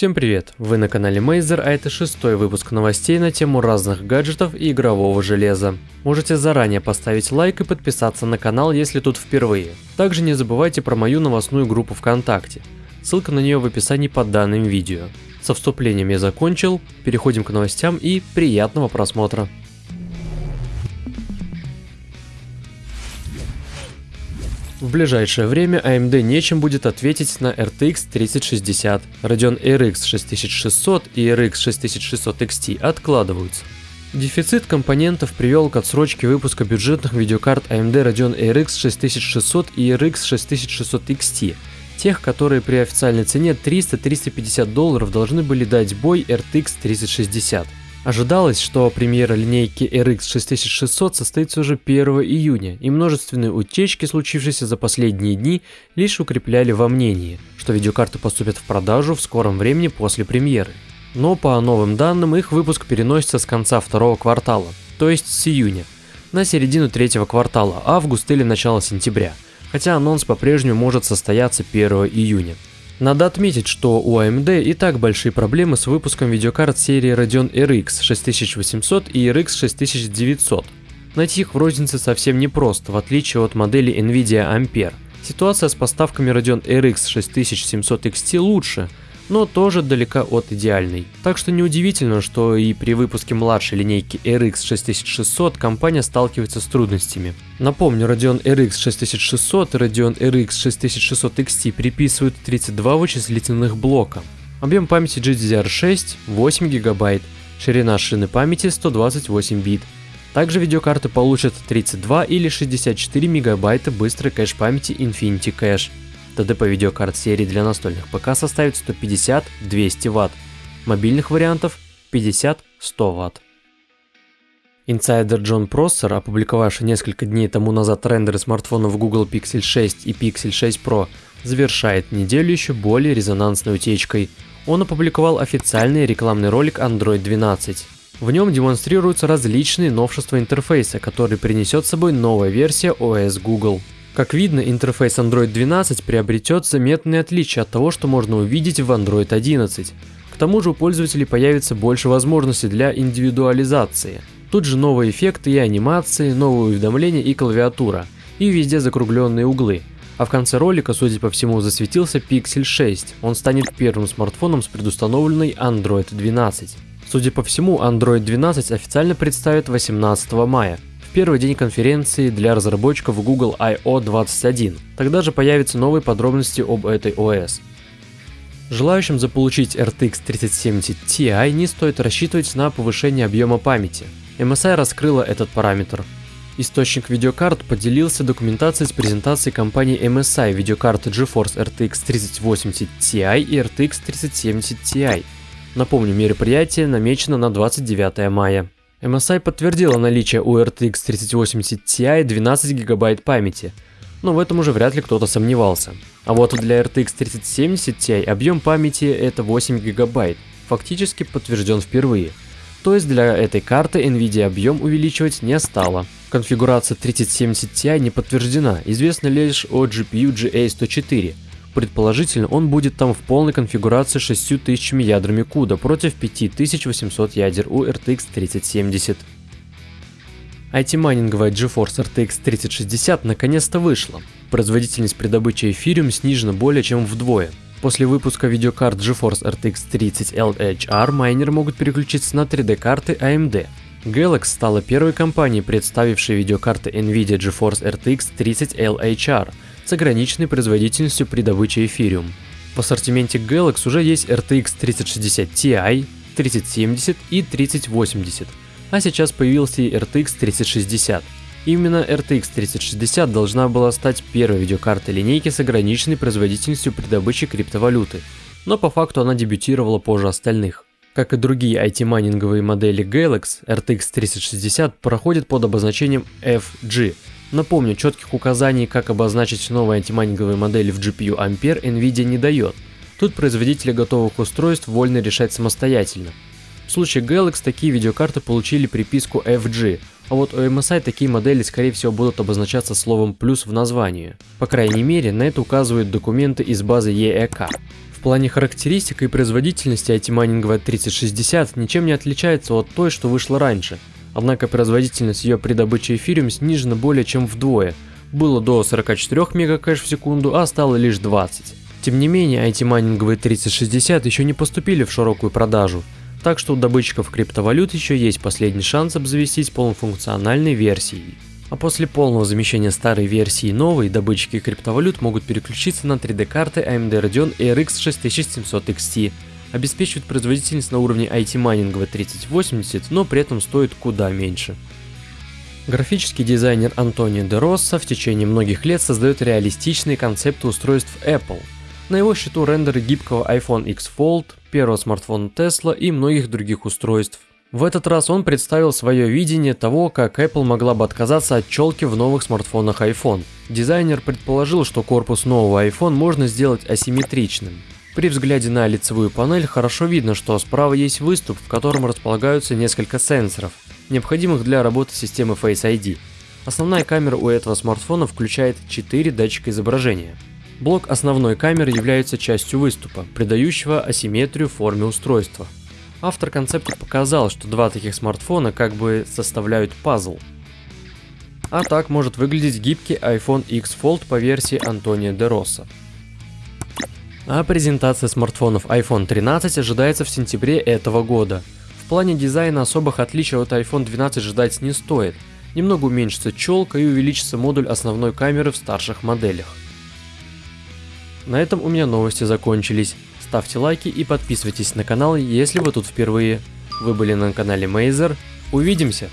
Всем привет! Вы на канале Мейзер, а это шестой выпуск новостей на тему разных гаджетов и игрового железа. Можете заранее поставить лайк и подписаться на канал, если тут впервые. Также не забывайте про мою новостную группу ВКонтакте. Ссылка на нее в описании под данным видео. Со вступлением я закончил, переходим к новостям и приятного просмотра. В ближайшее время AMD нечем будет ответить на RTX 3060. Radeon RX 6600 и RX 6600 XT откладываются. Дефицит компонентов привел к отсрочке выпуска бюджетных видеокарт AMD Radeon RX 6600 и RX 6600 XT, тех, которые при официальной цене 300-350 долларов должны были дать бой RTX 3060. Ожидалось, что премьера линейки RX 6600 состоится уже 1 июня, и множественные утечки, случившиеся за последние дни, лишь укрепляли во мнении, что видеокарты поступят в продажу в скором времени после премьеры. Но по новым данным их выпуск переносится с конца второго квартала, то есть с июня, на середину третьего квартала, август или начало сентября, хотя анонс по-прежнему может состояться 1 июня. Надо отметить, что у AMD и так большие проблемы с выпуском видеокарт серии Radeon RX 6800 и RX 6900. Найти их в рознице совсем непросто, в отличие от модели Nvidia Ampere. Ситуация с поставками Radeon RX 6700 XT лучше, но тоже далека от идеальной. Так что неудивительно, что и при выпуске младшей линейки RX 6600 компания сталкивается с трудностями. Напомню, Radeon RX 6600 и Radeon RX 6600 XT приписывают 32 вычислительных блока. Объем памяти GDDR6 8 ГБ, ширина шины памяти 128 бит. Также видеокарты получат 32 или 64 МБ быстрой кэш памяти Infinity Cache. ТДП видеокарт серии для настольных ПК составит 150-200 Вт, мобильных вариантов 50-100 Вт. Инсайдер Джон Проссер, опубликовавший несколько дней тому назад рендеры смартфонов Google Pixel 6 и Pixel 6 Pro, завершает неделю еще более резонансной утечкой. Он опубликовал официальный рекламный ролик Android 12. В нем демонстрируются различные новшества интерфейса, который принесет с собой новая версия OS Google. Как видно, интерфейс Android 12 приобретет заметные отличия от того, что можно увидеть в Android 11. К тому же у пользователей появится больше возможностей для индивидуализации. Тут же новые эффекты и анимации, новые уведомления и клавиатура, и везде закругленные углы. А в конце ролика, судя по всему, засветился Pixel 6. Он станет первым смартфоном с предустановленной Android 12. Судя по всему, Android 12 официально представят 18 мая, первый день конференции для разработчиков Google I.O. 21. Тогда же появятся новые подробности об этой ОС. Желающим заполучить RTX 3070 Ti не стоит рассчитывать на повышение объема памяти. MSI раскрыла этот параметр. Источник видеокарт поделился документацией с презентацией компании MSI видеокарты GeForce RTX 3080 Ti и RTX 3070 Ti. Напомню, мероприятие намечено на 29 мая. MSI подтвердила наличие у RTX 3080 Ti 12 ГБ памяти, но в этом уже вряд ли кто-то сомневался. А вот для RTX 3070 Ti объем памяти это 8 ГБ, фактически подтвержден впервые. То есть для этой карты Nvidia объем увеличивать не стала. Конфигурация 3070 Ti не подтверждена, известно лишь о GPU GA104, Предположительно, он будет там в полной конфигурации 6000 ядрами CUDA против 5800 ядер у RTX 3070. IT-майнинговая GeForce RTX 3060 наконец-то вышла. Производительность при добыче эфириум снижена более чем вдвое. После выпуска видеокарт GeForce RTX 30 LHR майнеры могут переключиться на 3D-карты AMD. Galax стала первой компанией, представившей видеокарты NVIDIA GeForce RTX 30 LHR – с ограниченной производительностью при добыче эфириум. В ассортименте Galax уже есть RTX 3060 Ti, 3070 и 3080, а сейчас появился и RTX 3060. Именно RTX 3060 должна была стать первой видеокартой линейки с ограниченной производительностью при добыче криптовалюты, но по факту она дебютировала позже остальных. Как и другие IT-майнинговые модели Galax, RTX 3060 проходит под обозначением FG Напомню, четких указаний, как обозначить новые антимайнинговые модели в GPU Ampere NVIDIA не дает. Тут производители готовых устройств вольно решать самостоятельно. В случае Galaxy такие видеокарты получили приписку FG, а вот у MSI такие модели скорее всего будут обозначаться словом плюс в названии. По крайней мере, на это указывают документы из базы EEK. В плане характеристик и производительности IT-майнинговая 3060 ничем не отличается от той, что вышла раньше. Однако производительность ее при добыче эфириум снижена более чем вдвое. Было до 44 мегакэш в секунду, а стало лишь 20. Тем не менее, IT-майнинговые 3060 еще не поступили в широкую продажу, так что у добытчиков криптовалют еще есть последний шанс обзавестись полнофункциональной версией. А после полного замещения старой версии новой, добытчики криптовалют могут переключиться на 3D-карты AMD Radeon RX 6700 XT. Обеспечивает производительность на уровне IT-майнинговой 3080, но при этом стоит куда меньше. Графический дизайнер Антонио де Росса в течение многих лет создает реалистичные концепты устройств Apple – на его счету рендеры гибкого iPhone X Fold, первого смартфона Tesla и многих других устройств. В этот раз он представил свое видение того, как Apple могла бы отказаться от челки в новых смартфонах iPhone. Дизайнер предположил, что корпус нового iPhone можно сделать асимметричным. При взгляде на лицевую панель хорошо видно, что справа есть выступ, в котором располагаются несколько сенсоров, необходимых для работы системы Face ID. Основная камера у этого смартфона включает 4 датчика изображения. Блок основной камеры является частью выступа, придающего асимметрию форме устройства. Автор концепта показал, что два таких смартфона как бы составляют пазл. А так может выглядеть гибкий iPhone X Fold по версии Антонио де Росса. А презентация смартфонов iPhone 13 ожидается в сентябре этого года. В плане дизайна особых отличий от iPhone 12 ждать не стоит. Немного уменьшится челка и увеличится модуль основной камеры в старших моделях. На этом у меня новости закончились. Ставьте лайки и подписывайтесь на канал, если вы тут впервые. Вы были на канале Мейзер. Увидимся!